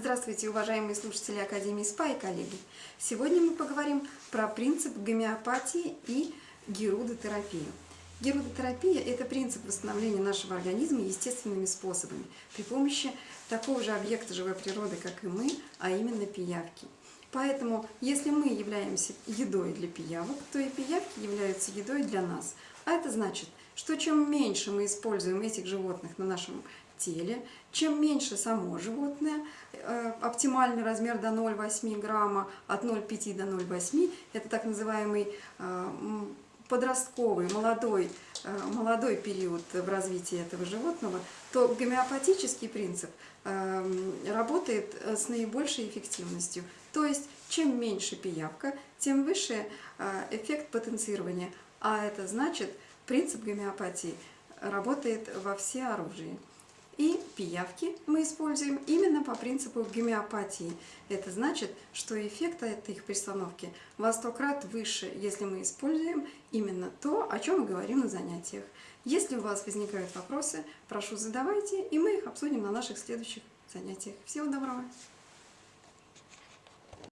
Здравствуйте, уважаемые слушатели Академии СПА и коллеги! Сегодня мы поговорим про принцип гомеопатии и герудотерапию. Герудотерапия – это принцип восстановления нашего организма естественными способами при помощи такого же объекта живой природы, как и мы, а именно пиявки. Поэтому, если мы являемся едой для пиявок, то и пиявки являются едой для нас. А это значит, что чем меньше мы используем этих животных на нашем теле, чем меньше само животное, э, оптимальный размер до 0,8 грамма, от 0,5 до 0,8, это так называемый э, подростковый, молодой, э, молодой период в развитии этого животного, то гомеопатический принцип работает с наибольшей эффективностью. То есть, чем меньше пиявка, тем выше эффект потенцирования. А это значит, принцип гомеопатии работает во все оружии. И пиявки мы используем именно по принципу гомеопатии. Это значит, что эффект от их пристановки во сто крат выше, если мы используем именно то, о чем мы говорим на занятиях. Если у вас возникают вопросы, прошу задавайте, и мы их обсудим на наших следующих занятиях. Всего доброго!